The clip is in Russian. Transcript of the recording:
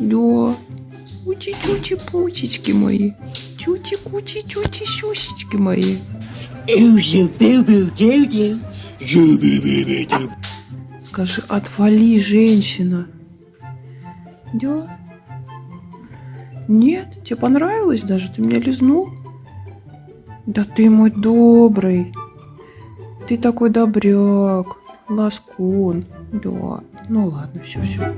Да. Учи-чучи-пучечки мои. Чучи-кучи-чучи-щусечки мои. Скажи, отвали, женщина. Да? Нет? Тебе понравилось даже? Ты меня лизнул? Да ты мой добрый. Ты такой добряк. Ласкун. Да. Ну ладно, все, все.